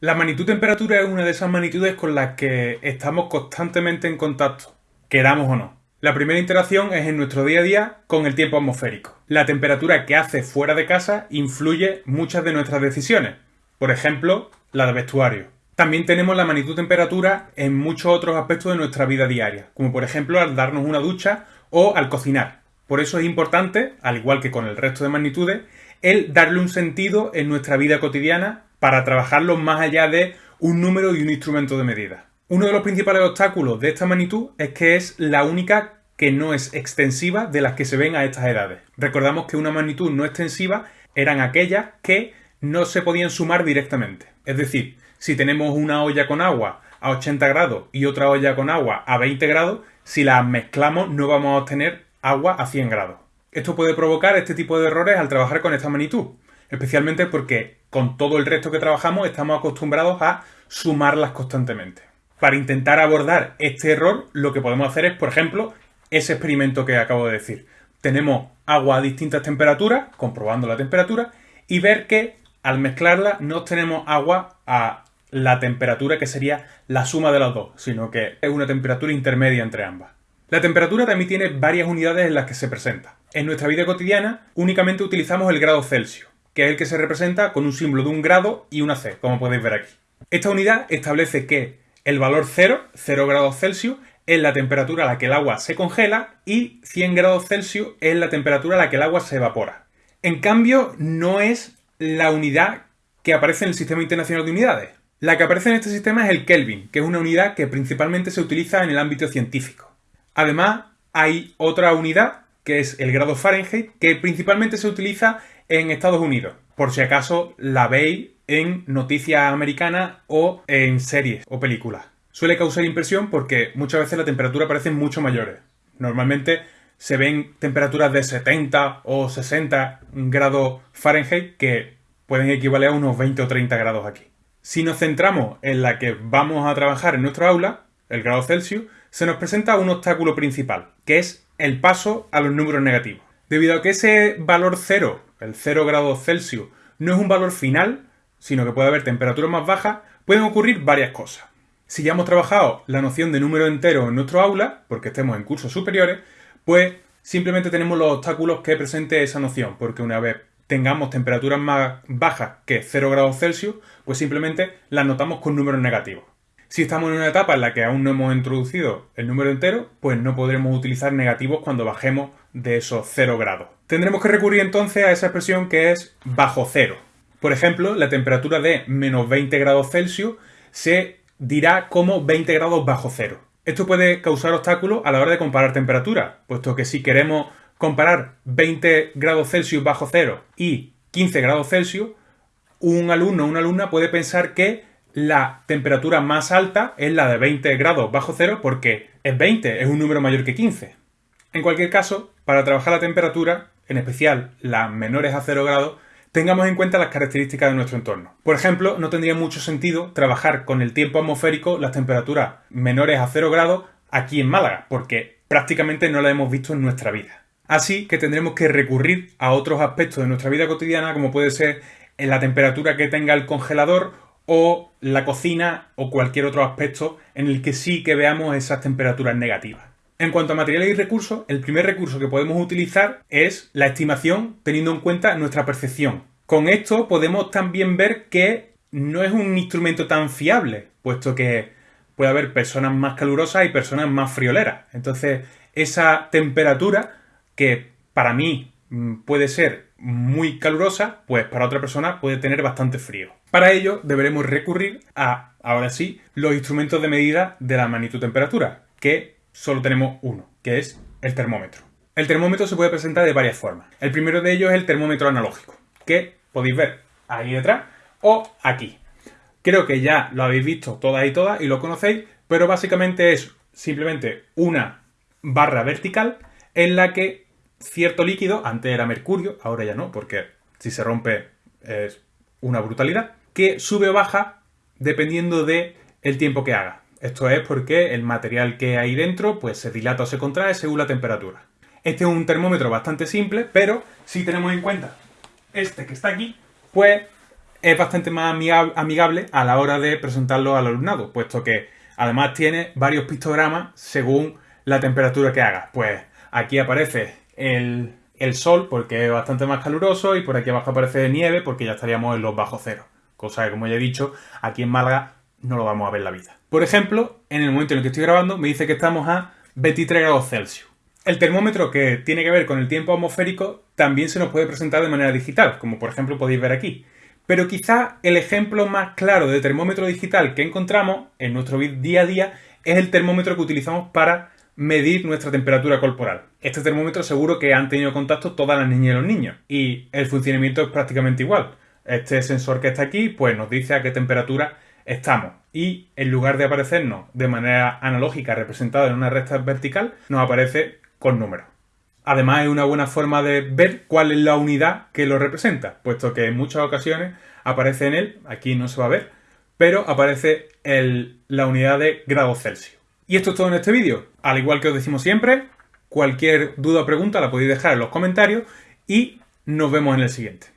La magnitud temperatura es una de esas magnitudes con las que estamos constantemente en contacto, queramos o no. La primera interacción es en nuestro día a día con el tiempo atmosférico. La temperatura que hace fuera de casa influye muchas de nuestras decisiones, por ejemplo, la de vestuario. También tenemos la magnitud temperatura en muchos otros aspectos de nuestra vida diaria, como por ejemplo al darnos una ducha o al cocinar. Por eso es importante, al igual que con el resto de magnitudes, el darle un sentido en nuestra vida cotidiana para trabajarlo más allá de un número y un instrumento de medida. Uno de los principales obstáculos de esta magnitud es que es la única que no es extensiva de las que se ven a estas edades. Recordamos que una magnitud no extensiva eran aquellas que no se podían sumar directamente. Es decir, si tenemos una olla con agua a 80 grados y otra olla con agua a 20 grados, si las mezclamos no vamos a obtener agua a 100 grados. Esto puede provocar este tipo de errores al trabajar con esta magnitud, especialmente porque con todo el resto que trabajamos estamos acostumbrados a sumarlas constantemente. Para intentar abordar este error, lo que podemos hacer es, por ejemplo, ese experimento que acabo de decir. Tenemos agua a distintas temperaturas, comprobando la temperatura, y ver que al mezclarla no obtenemos agua a la temperatura que sería la suma de las dos, sino que es una temperatura intermedia entre ambas. La temperatura también tiene varias unidades en las que se presenta. En nuestra vida cotidiana únicamente utilizamos el grado Celsius, que es el que se representa con un símbolo de un grado y una C, como podéis ver aquí. Esta unidad establece que el valor 0, 0 grados Celsius, es la temperatura a la que el agua se congela y 100 grados Celsius es la temperatura a la que el agua se evapora. En cambio, no es la unidad que aparece en el Sistema Internacional de Unidades. La que aparece en este sistema es el Kelvin, que es una unidad que principalmente se utiliza en el ámbito científico. Además, hay otra unidad, que es el grado Fahrenheit, que principalmente se utiliza en Estados Unidos. Por si acaso la veis en noticias americanas o en series o películas. Suele causar impresión porque muchas veces la temperatura parece mucho mayores. Normalmente se ven temperaturas de 70 o 60 grados Fahrenheit que pueden equivaler a unos 20 o 30 grados aquí. Si nos centramos en la que vamos a trabajar en nuestro aula, el grado Celsius, se nos presenta un obstáculo principal, que es el paso a los números negativos. Debido a que ese valor cero, el 0 grados Celsius, no es un valor final, sino que puede haber temperaturas más bajas, pueden ocurrir varias cosas. Si ya hemos trabajado la noción de número entero en nuestro aula, porque estemos en cursos superiores, pues simplemente tenemos los obstáculos que presente esa noción, porque una vez tengamos temperaturas más bajas que 0 grados Celsius, pues simplemente las notamos con números negativos. Si estamos en una etapa en la que aún no hemos introducido el número entero, pues no podremos utilizar negativos cuando bajemos de esos 0 grados. Tendremos que recurrir entonces a esa expresión que es bajo cero. Por ejemplo, la temperatura de menos 20 grados Celsius se dirá como 20 grados bajo cero. Esto puede causar obstáculos a la hora de comparar temperatura, puesto que si queremos comparar 20 grados Celsius bajo cero y 15 grados Celsius, un alumno o una alumna puede pensar que la temperatura más alta es la de 20 grados bajo cero porque es 20, es un número mayor que 15. En cualquier caso, para trabajar la temperatura, en especial las menores a 0 grados, tengamos en cuenta las características de nuestro entorno. Por ejemplo, no tendría mucho sentido trabajar con el tiempo atmosférico las temperaturas menores a 0 grados aquí en Málaga, porque prácticamente no la hemos visto en nuestra vida. Así que tendremos que recurrir a otros aspectos de nuestra vida cotidiana, como puede ser en la temperatura que tenga el congelador o la cocina o cualquier otro aspecto en el que sí que veamos esas temperaturas negativas. En cuanto a materiales y recursos, el primer recurso que podemos utilizar es la estimación teniendo en cuenta nuestra percepción. Con esto podemos también ver que no es un instrumento tan fiable, puesto que puede haber personas más calurosas y personas más frioleras. Entonces, esa temperatura que para mí puede ser muy calurosa, pues para otra persona puede tener bastante frío. Para ello deberemos recurrir a, ahora sí, los instrumentos de medida de la magnitud temperatura, que solo tenemos uno, que es el termómetro. El termómetro se puede presentar de varias formas. El primero de ellos es el termómetro analógico, que podéis ver ahí detrás o aquí. Creo que ya lo habéis visto todas y todas y lo conocéis, pero básicamente es simplemente una barra vertical en la que cierto líquido, antes era mercurio, ahora ya no, porque si se rompe es una brutalidad, que sube o baja dependiendo de el tiempo que haga. Esto es porque el material que hay dentro pues se dilata o se contrae según la temperatura. Este es un termómetro bastante simple, pero si tenemos en cuenta este que está aquí, pues es bastante más amigable a la hora de presentarlo al alumnado, puesto que además tiene varios pictogramas según la temperatura que hagas. Pues aquí aparece el, sol porque es bastante más caluroso y por aquí abajo aparece nieve porque ya estaríamos en los bajos cero. Cosa que, como ya he dicho, aquí en Málaga no lo vamos a ver la vida. Por ejemplo, en el momento en el que estoy grabando me dice que estamos a 23 grados Celsius. El termómetro que tiene que ver con el tiempo atmosférico también se nos puede presentar de manera digital, como por ejemplo podéis ver aquí. Pero quizá el ejemplo más claro de termómetro digital que encontramos en nuestro día a día es el termómetro que utilizamos para medir nuestra temperatura corporal. Este termómetro seguro que han tenido contacto todas las niñas y los niños y el funcionamiento es prácticamente igual. Este sensor que está aquí pues nos dice a qué temperatura estamos y en lugar de aparecernos de manera analógica representada en una recta vertical nos aparece con números. Además es una buena forma de ver cuál es la unidad que lo representa, puesto que en muchas ocasiones aparece en él, aquí no se va a ver, pero aparece la unidad de grados Celsius. Y esto es todo en este vídeo. Al igual que os decimos siempre, cualquier duda o pregunta la podéis dejar en los comentarios y nos vemos en el siguiente.